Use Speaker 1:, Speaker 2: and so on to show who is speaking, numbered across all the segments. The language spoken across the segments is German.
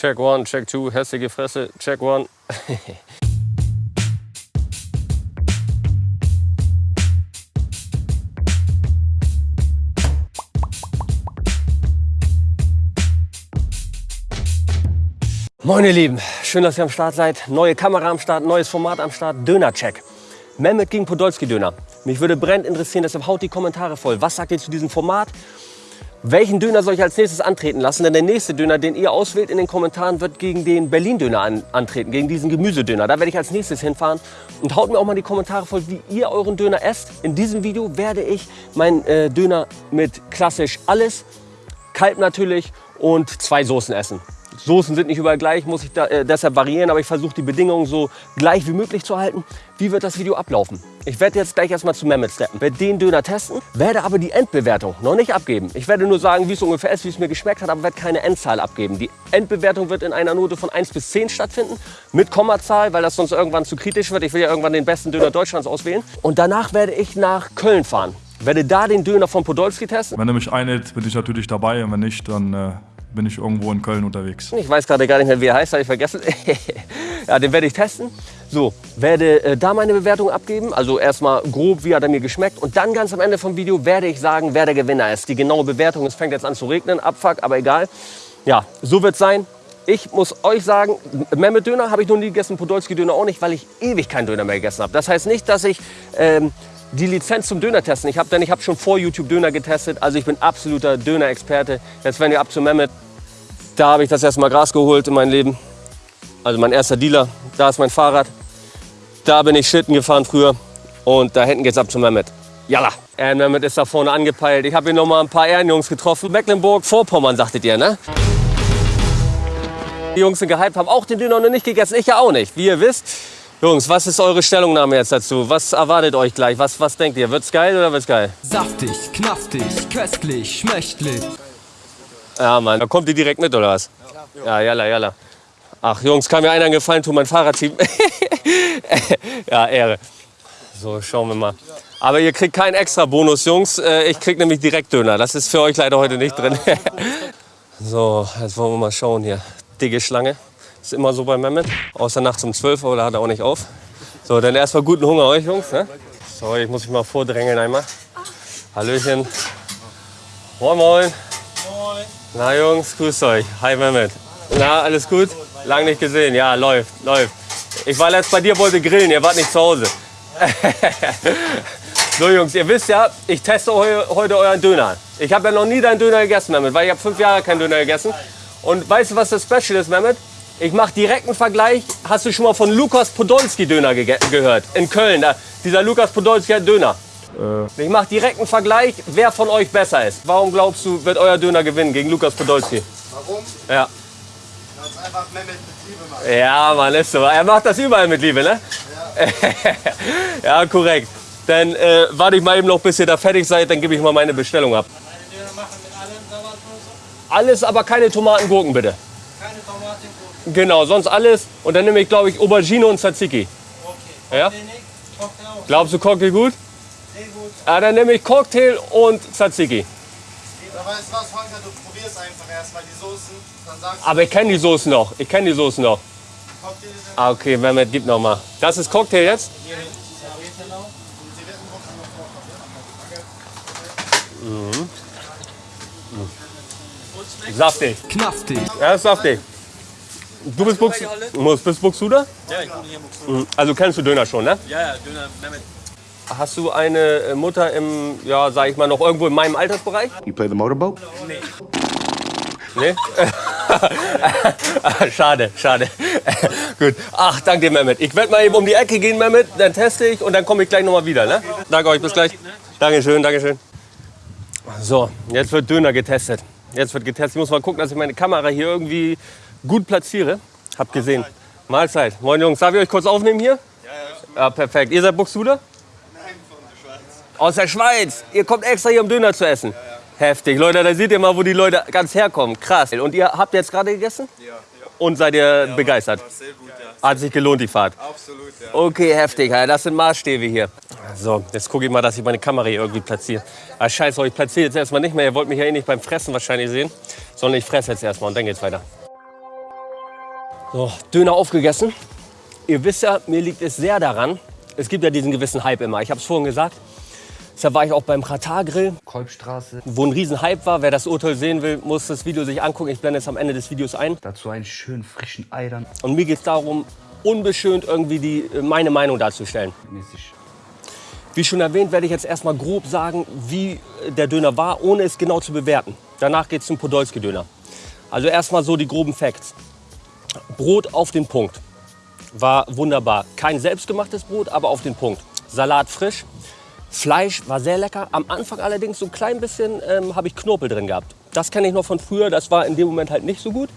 Speaker 1: Check one, check two, hässliche Fresse, check one. Moin ihr Lieben, schön, dass ihr am Start seid. Neue Kamera am Start, neues Format am Start, Döner-Check. Mehmet gegen Podolski-Döner. Mich würde brennend interessieren, deshalb haut die Kommentare voll. Was sagt ihr zu diesem Format? Welchen Döner soll ich als nächstes antreten lassen? Denn der nächste Döner, den ihr auswählt in den Kommentaren, wird gegen den Berlin-Döner an, antreten, gegen diesen Gemüsedöner. Da werde ich als nächstes hinfahren. Und haut mir auch mal die Kommentare voll, wie ihr euren Döner esst. In diesem Video werde ich meinen äh, Döner mit klassisch alles, Kalb natürlich und zwei Soßen essen. Soßen sind nicht überall gleich, muss ich da, äh, deshalb variieren, aber ich versuche die Bedingungen so gleich wie möglich zu halten. Wie wird das Video ablaufen? Ich werde jetzt gleich erstmal zu Mehmet steppen, werde den Döner testen, werde aber die Endbewertung noch nicht abgeben. Ich werde nur sagen, wie es ungefähr ist, wie es mir geschmeckt hat, aber werde keine Endzahl abgeben. Die Endbewertung wird in einer Note von 1 bis 10 stattfinden, mit Kommazahl, weil das sonst irgendwann zu kritisch wird. Ich will ja irgendwann den besten Döner Deutschlands auswählen. Und danach werde ich nach Köln fahren. Werde da den Döner von Podolski testen.
Speaker 2: Wenn er mich einlädt, bin ich natürlich dabei und wenn nicht, dann äh, bin ich irgendwo in Köln unterwegs.
Speaker 1: Ich weiß gerade gar nicht mehr, wie er heißt, habe ich vergessen. ja, den werde ich testen. So, werde äh, da meine Bewertung abgeben. Also erstmal grob, wie hat er mir geschmeckt. Und dann ganz am Ende vom Video werde ich sagen, wer der Gewinner ist. Die genaue Bewertung, es fängt jetzt an zu regnen, Abfuck, aber egal. Ja, so wird es sein. Ich muss euch sagen, Mehmet Döner habe ich noch nie gegessen, Podolski Döner auch nicht, weil ich ewig keinen Döner mehr gegessen habe. Das heißt nicht, dass ich ähm, die Lizenz zum Döner testen. Ich habe denn schon vor YouTube Döner getestet, also ich bin absoluter Döner-Experte. Jetzt werden wir ab zu Mehmet. Da habe ich das erste Mal Gras geholt in meinem Leben. Also mein erster Dealer. Da ist mein Fahrrad. Da bin ich Schlitten gefahren früher. Und da hinten geht's ab zu Mehmet. Jalla. Aaron Mehmet ist da vorne angepeilt. Ich habe hier noch mal ein paar Ehrenjungs getroffen. Mecklenburg-Vorpommern, sagtet ihr, ne? Die Jungs sind gehypt, haben auch den Döner noch nicht gegessen. Ich ja auch nicht. Wie ihr wisst, Jungs, was ist eure Stellungnahme jetzt dazu? Was erwartet euch gleich? Was, was denkt ihr? Wird's geil oder wird's geil?
Speaker 3: Saftig, knaftig, köstlich, schmächtlich.
Speaker 1: Ja, Mann. Da kommt ihr direkt mit, oder was? Ja, jalla, jalla. Ach, Jungs, kann mir einer einen Gefallen tun, mein Fahrradteam. ja, Ehre. So, schauen wir mal. Aber ihr kriegt keinen extra Bonus, Jungs. Äh, Ich krieg nämlich direkt Döner. Das ist für euch leider heute nicht drin. so, jetzt wollen wir mal schauen hier. Dicke Schlange. Ist immer so bei Mehmet. Außer nachts um 12 Uhr, da hat er auch nicht auf. So, dann erstmal guten Hunger euch, Jungs. Ne? So, ich muss mich mal vordrängeln einmal. Hallöchen. Moin, moin. Na Jungs, grüßt euch. Hi Mehmet. Na, alles gut? Lang nicht gesehen. Ja, läuft, läuft. Ich war letzt bei dir, wollte grillen, ihr wart nicht zu Hause. so Jungs, ihr wisst ja, ich teste heu, heute euren Döner. Ich habe ja noch nie deinen Döner gegessen, Mehmet, weil ich habe fünf Jahre keinen Döner gegessen. Und weißt du, was das Special ist, Mehmet? Ich mache direkt einen Vergleich. Hast du schon mal von Lukas Podolski Döner ge gehört? In Köln, da, dieser Lukas Podolski hat Döner. Ich mache direkt einen Vergleich, wer von euch besser ist. Warum glaubst du, wird euer Döner gewinnen gegen Lukas Podolski?
Speaker 4: Warum?
Speaker 1: Ja.
Speaker 4: Es einfach Mehmet mit Liebe macht.
Speaker 1: Ja, Mann, ist so. Er macht das überall mit Liebe, ne? Ja, korrekt. Dann äh, warte ich mal eben noch, bis ihr da fertig seid, dann gebe ich mal meine Bestellung ab.
Speaker 4: Meine Döner machen mit allem
Speaker 1: Alles, aber keine Tomaten, Gurken, bitte.
Speaker 4: keine Tomaten.
Speaker 1: Genau, sonst alles. Und dann nehme ich, glaube ich, Aubergine und Tzatziki.
Speaker 4: Okay.
Speaker 1: Ja? Glaubst du Cocktail gut?
Speaker 4: Sehr gut.
Speaker 1: Ja, dann nehme ich Cocktail und Tzatziki.
Speaker 4: Aber weißt du was, Holger, du probierst einfach erstmal die Soßen, dann sagst
Speaker 1: Aber ich kenne die Soßen noch. Ich kenne die Soßen noch.
Speaker 4: du, Cocktail ist
Speaker 1: Ah, okay, Mehmet, gib noch mal. Das ist Cocktail jetzt?
Speaker 4: noch vor.
Speaker 1: Saftig.
Speaker 3: Knaftig,
Speaker 1: Ja, ist saftig. Du bist Bux, Muss- bist Buxuda?
Speaker 5: Ja, ich wohne hier in.
Speaker 1: Mhm. Also kennst du Döner schon, ne?
Speaker 5: Ja, ja, Döner Mehmet.
Speaker 1: Hast du eine äh, Mutter im, ja, sag ich mal, noch irgendwo in meinem Altersbereich?
Speaker 6: You play the motorboat?
Speaker 1: Nee? schade, schade. Gut. Ach, danke dir, Mehmet. Ich werde mal eben um die Ecke gehen, Mehmet. Dann teste ich und dann komme ich gleich nochmal wieder. Ne? Danke euch, bis gleich. Dankeschön, Dankeschön. So, jetzt wird Döner getestet. Jetzt wird getestet. Ich muss mal gucken, dass ich meine Kamera hier irgendwie gut platziere. Hab gesehen. Mahlzeit. Moin Jungs, darf ich euch kurz aufnehmen hier? Ja, ja. Ja, perfekt. Ihr seid Buxtehude?
Speaker 4: Nein, von der Schweiz.
Speaker 1: Aus der Schweiz. Ihr kommt extra hier, um Döner zu essen. Heftig. Leute, da seht ihr mal, wo die Leute ganz herkommen. Krass. Und ihr habt jetzt gerade gegessen?
Speaker 4: Ja,
Speaker 1: Und seid ihr begeistert?
Speaker 4: sehr gut, ja.
Speaker 1: Hat sich gelohnt, die Fahrt.
Speaker 4: Absolut, ja.
Speaker 1: Okay, heftig. Ja, das sind Maßstäbe hier. So, jetzt gucke ich mal, dass ich meine Kamera hier irgendwie platziere. Ah, scheiße, ich platziere jetzt erstmal nicht mehr. Ihr wollt mich ja eh nicht beim Fressen wahrscheinlich sehen. Sondern ich fresse jetzt erstmal und dann geht's weiter. So, Döner aufgegessen. Ihr wisst ja, mir liegt es sehr daran. Es gibt ja diesen gewissen Hype immer. Ich habe es vorhin gesagt. Deshalb war ich auch beim Katar Grill,
Speaker 6: Kolbstraße.
Speaker 1: wo ein riesen Hype war. Wer das Urteil sehen will, muss das Video sich angucken. Ich blende es am Ende des Videos ein.
Speaker 6: Dazu einen schönen frischen Ei dann.
Speaker 1: Und mir geht es darum, unbeschönt irgendwie die, meine Meinung darzustellen.
Speaker 6: Mäßig.
Speaker 1: Wie schon erwähnt, werde ich jetzt erstmal grob sagen, wie der Döner war, ohne es genau zu bewerten. Danach geht es zum Podolski-Döner. Also erstmal so die groben Facts. Brot auf den Punkt. War wunderbar. Kein selbstgemachtes Brot, aber auf den Punkt. Salat frisch. Fleisch war sehr lecker. Am Anfang allerdings so ein klein bisschen ähm, habe ich Knorpel drin gehabt. Das kenne ich noch von früher. Das war in dem Moment halt nicht so gut.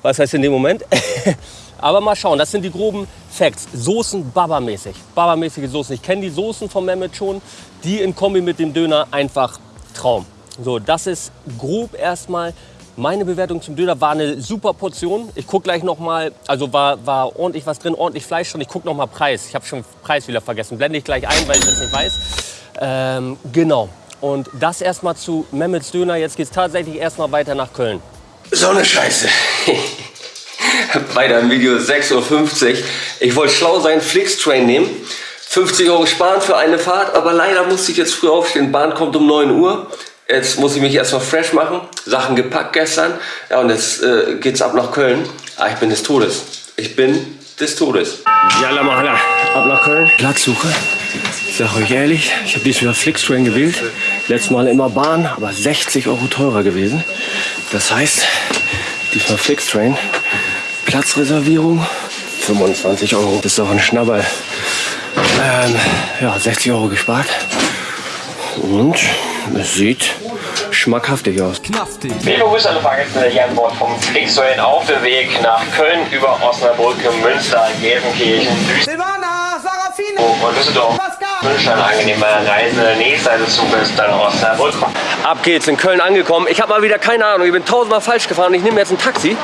Speaker 1: Was heißt in dem Moment? Aber mal schauen, das sind die groben Facts. Soßen Baba-mäßig. Baba-mäßige Soßen. Ich kenne die Soßen von Mehmet schon. Die in Kombi mit dem Döner einfach Traum. So, das ist grob erstmal meine Bewertung zum Döner. War eine super Portion. Ich gucke gleich noch mal, also war, war ordentlich was drin, ordentlich Fleisch drin. Ich gucke noch mal Preis. Ich habe schon Preis wieder vergessen. Blende ich gleich ein, weil ich das nicht weiß. Ähm, genau. Und das erstmal zu Mehmets Döner. Jetzt geht es tatsächlich erstmal weiter nach Köln. So eine Scheiße. Weiter im Video 6.50 Uhr. Ich wollte schlau sein, Flixtrain nehmen. 50 Euro sparen für eine Fahrt, aber leider musste ich jetzt früh aufstehen. Bahn kommt um 9 Uhr. Jetzt muss ich mich erstmal fresh machen. Sachen gepackt gestern. Ja, und jetzt äh, geht's ab nach Köln. Ah, ich bin des Todes. Ich bin des Todes. Yalla Mahala, ab nach Köln. Platzsuche. Ich sag euch ehrlich, ich habe diesmal Flixtrain gewählt. Letztes Mal immer Bahn, aber 60 Euro teurer gewesen. Das heißt, diesmal Flixtrain. Platzreservierung 25 Euro. Das ist doch ein Schnabberl. Ähm, ja, 60 Euro gespart. Und es sieht schmackhaftig aus.
Speaker 3: Knaftig.
Speaker 7: Liebe Grüße alle Fahrgäste hier an Bord vom Flixtrain auf dem Weg nach Köln über Osnabrück, Münster, Gelsenkirchen,
Speaker 8: Silvana, Sarafine,
Speaker 7: und Düsseldorf. Ich wünsche eine angenehme Reise. Nächste Seite des Zuges dann Osnabrück.
Speaker 1: Ab geht's, in Köln angekommen. Ich habe mal wieder keine Ahnung, ich bin tausendmal falsch gefahren. Ich nehme jetzt ein Taxi.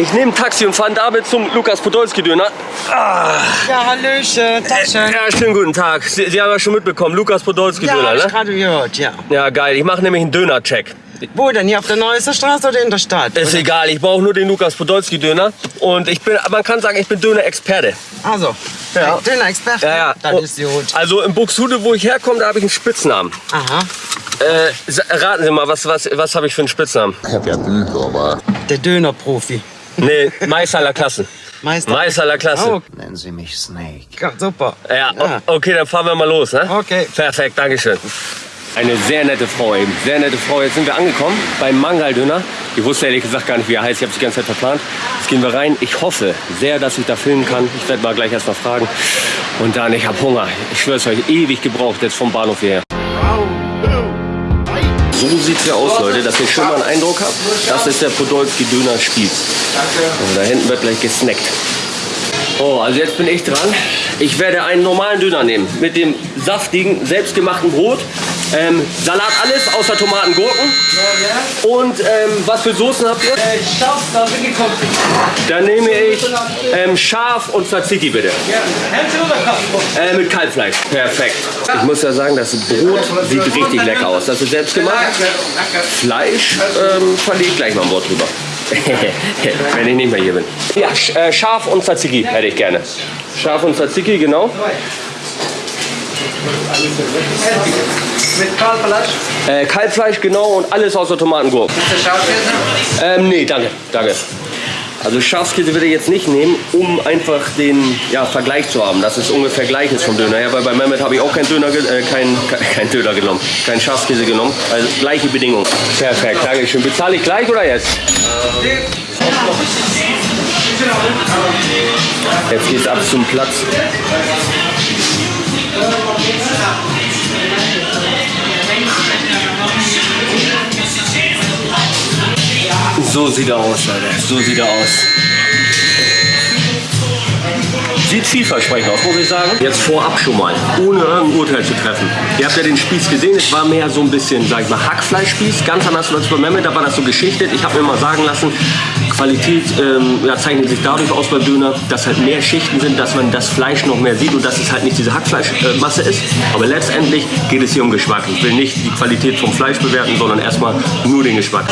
Speaker 1: Ich nehme ein Taxi und fahre damit zum Lukas Podolski Döner. Ah,
Speaker 8: Ja, Hallöchen, Taschen.
Speaker 1: ja, schönen guten Tag. Sie, Sie haben ja schon mitbekommen, Lukas Podolski
Speaker 8: Ja,
Speaker 1: Döner,
Speaker 8: hab ich
Speaker 1: ne?
Speaker 8: gerade gehört, ja.
Speaker 1: Ja, geil. Ich mache nämlich einen Döner-Check.
Speaker 8: Wo denn? Hier auf der Neuester Straße oder in der Stadt?
Speaker 1: Ist
Speaker 8: Oder-
Speaker 1: egal, ich brauche nur den Lukas Podolski Döner. Und ich bin, man kann sagen, ich bin Döner-Experte.
Speaker 8: Also,
Speaker 1: Ja.
Speaker 8: Döner-Experte?
Speaker 1: Ja, ja.
Speaker 8: Das ist gut.
Speaker 1: Also in Buxtehude, wo ich herkomme, da habe ich einen Spitznamen.
Speaker 8: Aha.
Speaker 1: Äh, raten Sie mal, was, was, was habe ich für einen Spitznamen?
Speaker 8: Der Dönerprofi.
Speaker 1: Nee, Meister aller Klassen.
Speaker 8: Meister.
Speaker 1: Meister aller Klassen.
Speaker 8: Oh,
Speaker 6: Nennen Sie mich Snake.
Speaker 8: ja, super.
Speaker 1: Ja,
Speaker 8: Ja.
Speaker 1: okay, dann fahren wir mal los. Ne?
Speaker 8: Okay.
Speaker 1: Perfekt, Dankeschön. Eine sehr nette Frau eben, sehr nette Frau. Jetzt sind wir angekommen beim Mangaldöner. Ich wusste ehrlich gesagt gar nicht, wie er heißt. Ich habe es die ganze Zeit verplant. Jetzt gehen wir rein. Ich hoffe sehr, dass ich da filmen kann. Ich werde mal gleich erst mal fragen. Und dann, ich habe Hunger. Ich schwöre es euch, ewig gebraucht jetzt vom Bahnhof hierher. So sieht's ja aus, Leute, dass ihr schon mal einen Eindruck habt. Das ist der Podolski Döner Spieß. Und da hinten wird gleich gesnackt. Oh, also jetzt bin ich dran. Ich werde einen normalen Döner nehmen mit dem saftigen, selbstgemachten Brot. Ähm, Salat alles, außer Tomaten, Gurken. Und ähm, was für Soßen habt ihr?
Speaker 8: Scharf, da gekocht.
Speaker 1: Dann nehme ich ähm, Schaf und Tzatziki bitte. Äh, mit Kalbfleisch. Perfekt. Ich muss ja sagen, das Brot sieht richtig lecker aus. Das ist selbst gemacht. Fleisch ähm, verlege ich gleich mal ein Wort drüber. Wenn ich nicht mehr hier bin. Ja, äh, Schaf und Tzatziki hätte ich gerne. Schaf und Tzatziki, genau.
Speaker 8: Mit Kalbfleisch.
Speaker 1: Äh, Kalbfleisch, genau. Und alles außer Tomatengurken.
Speaker 8: Ist der Schafkäse?
Speaker 1: Ähm, nee, danke, danke. Also Schafskäse würde ich jetzt nicht nehmen, um einfach den ja, Vergleich zu haben, dass es ungefähr gleich ist vom Döner. Ja, weil bei Mehmet habe ich auch keinen Döner, äh, kein, ke- kein Döner genommen, keinen Schafskäse genommen. Also gleiche Bedingungen. Perfekt, danke schön. Bezahle ich gleich oder jetzt? Jetzt geht's ab zum Platz. So sieht er aus, Leute. So sieht er aus. Sieht vielversprechend aus, muss ich sagen. Jetzt vorab schon mal, ohne irgendein Urteil zu treffen. Ihr habt ja den Spieß gesehen, es war mehr so ein bisschen, sag ich mal, Hackfleischspieß. Ganz anders als bei Mehmet, da war das so geschichtet. Ich habe mir mal sagen lassen, Qualität ähm, ja, zeichnet sich dadurch aus beim Döner, dass halt mehr Schichten sind, dass man das Fleisch noch mehr sieht und dass es halt nicht diese Hackfleischmasse ist. Aber letztendlich geht es hier um Geschmack. Ich will nicht die Qualität vom Fleisch bewerten, sondern erstmal nur den Geschmack.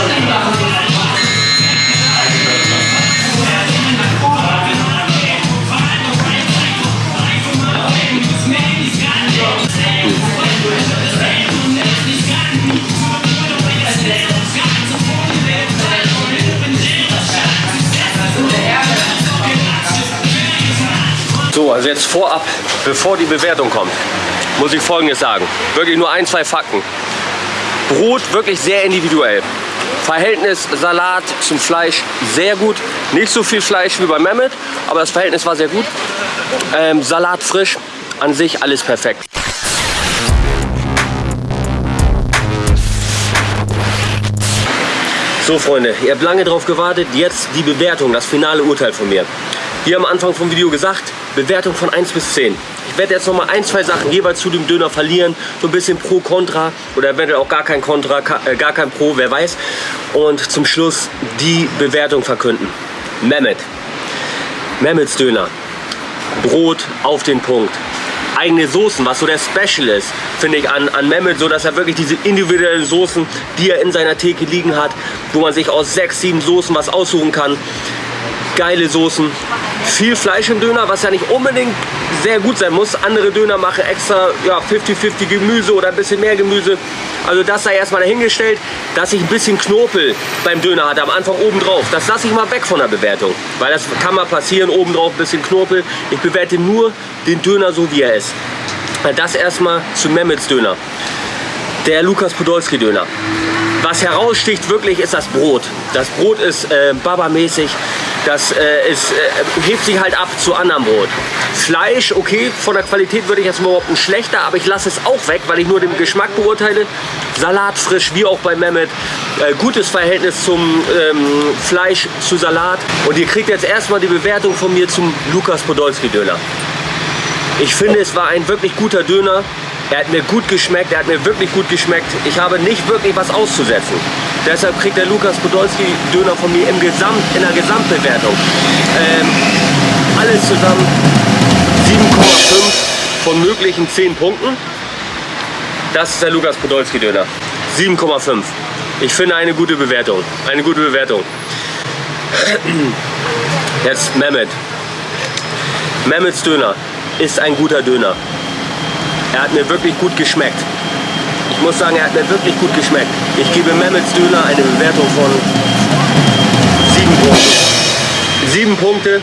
Speaker 1: Jetzt vorab, bevor die Bewertung kommt, muss ich Folgendes sagen. Wirklich nur ein, zwei Fakten. Brot wirklich sehr individuell. Verhältnis Salat zum Fleisch sehr gut. Nicht so viel Fleisch wie bei Mehmet, aber das Verhältnis war sehr gut. Ähm, Salat frisch, an sich alles perfekt. So Freunde, ihr habt lange drauf gewartet, jetzt die Bewertung, das finale Urteil von mir. Wie am Anfang vom Video gesagt, Bewertung von 1 bis 10. Ich werde jetzt noch mal ein, zwei Sachen jeweils zu dem Döner verlieren. So ein bisschen Pro, Contra oder eventuell auch gar kein Contra, äh, gar kein Pro, wer weiß. Und zum Schluss die Bewertung verkünden. Mehmet. Mehmets Döner. Brot auf den Punkt. Eigene Soßen, was so der Special ist, finde ich an, an Mehmet, so dass er wirklich diese individuellen Soßen, die er in seiner Theke liegen hat, wo man sich aus sechs, sieben Soßen was aussuchen kann. Geile Soßen, viel Fleisch im Döner, was ja nicht unbedingt sehr gut sein muss. Andere Döner machen extra 50-50 ja, Gemüse oder ein bisschen mehr Gemüse. Also das sei erstmal dahingestellt, dass ich ein bisschen Knorpel beim Döner hatte, am Anfang oben drauf. Das lasse ich mal weg von der Bewertung, weil das kann mal passieren, oben drauf ein bisschen Knorpel. Ich bewerte nur den Döner so, wie er ist. Das erstmal zu Mehmets Döner. Der Lukas Podolski Döner. Was heraussticht wirklich ist das Brot. Das Brot ist äh, Baba-mäßig. Das äh, ist, äh, hebt sich halt ab zu anderem Brot. Fleisch, okay, von der Qualität würde ich jetzt überhaupt nicht schlechter, aber ich lasse es auch weg, weil ich nur den Geschmack beurteile. Salat frisch, wie auch bei Mehmet. Äh, gutes Verhältnis zum ähm, Fleisch zu Salat. Und ihr kriegt jetzt erstmal die Bewertung von mir zum Lukas Podolski Döner. Ich finde, es war ein wirklich guter Döner. Er hat mir gut geschmeckt, er hat mir wirklich gut geschmeckt. Ich habe nicht wirklich was auszusetzen. Deshalb kriegt der Lukas Podolski Döner von mir im Gesamt, in der Gesamtbewertung. Ähm, alles zusammen 7,5 von möglichen 10 Punkten. Das ist der Lukas Podolski Döner. 7,5. Ich finde eine gute Bewertung. Eine gute Bewertung. Jetzt Mehmet. Mehmets Döner ist ein guter Döner. Er hat mir wirklich gut geschmeckt. Ich muss sagen, er hat mir wirklich gut geschmeckt. Ich gebe Mehmets Döner eine Bewertung von 7 Punkten. 7 Punkte.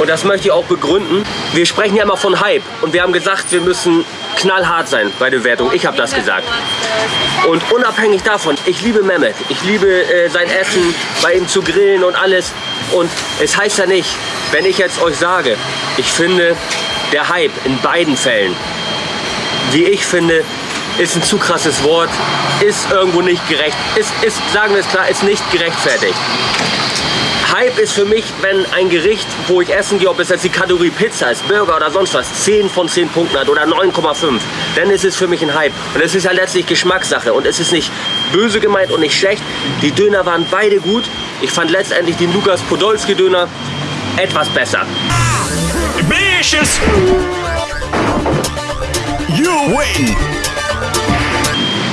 Speaker 1: Und das möchte ich auch begründen. Wir sprechen ja immer von Hype. Und wir haben gesagt, wir müssen knallhart sein bei der Bewertung. Ich habe das gesagt. Und unabhängig davon, ich liebe Mehmet. Ich liebe äh, sein Essen, bei ihm zu grillen und alles. Und es heißt ja nicht, wenn ich jetzt euch sage, ich finde, der Hype in beiden Fällen wie ich finde, ist ein zu krasses Wort, ist irgendwo nicht gerecht, ist, ist, sagen wir es klar, ist nicht gerechtfertigt. Hype ist für mich, wenn ein Gericht, wo ich essen gehe, ob es jetzt die Kategorie Pizza ist, Burger oder sonst was, 10 von 10 Punkten hat oder 9,5, dann ist es für mich ein Hype. Und es ist ja letztlich Geschmackssache und es ist nicht böse gemeint und nicht schlecht. Die Döner waren beide gut. Ich fand letztendlich den Lukas Podolski Döner etwas besser. Bitches. You win!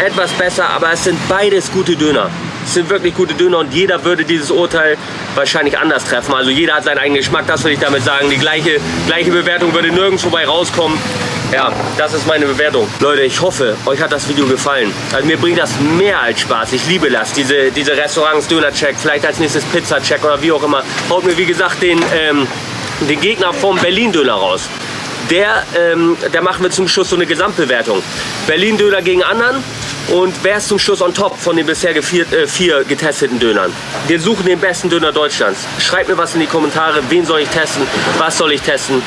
Speaker 1: Etwas besser, aber es sind beides gute Döner. Es sind wirklich gute Döner und jeder würde dieses Urteil wahrscheinlich anders treffen. Also jeder hat seinen eigenen Geschmack, das will ich damit sagen. Die gleiche, gleiche Bewertung würde nirgends vorbei rauskommen. Ja, das ist meine Bewertung. Leute, ich hoffe, euch hat das Video gefallen. Also mir bringt das mehr als Spaß. Ich liebe das, diese, diese Restaurants, Döner-Check, vielleicht als nächstes Pizza-Check oder wie auch immer. Haut mir, wie gesagt, den, ähm, den Gegner vom Berlin-Döner raus der, ähm, der machen wir zum Schluss so eine Gesamtbewertung. Berlin-Döner gegen anderen und wer ist zum Schluss on top von den bisher vier, äh, vier getesteten Dönern? Wir suchen den besten Döner Deutschlands. Schreibt mir was in die Kommentare, wen soll ich testen, was soll ich testen.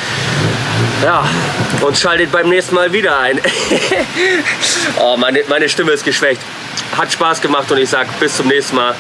Speaker 1: Ja, und schaltet beim nächsten Mal wieder ein. oh, meine, meine Stimme ist geschwächt. Hat Spaß gemacht und ich sage bis zum nächsten Mal.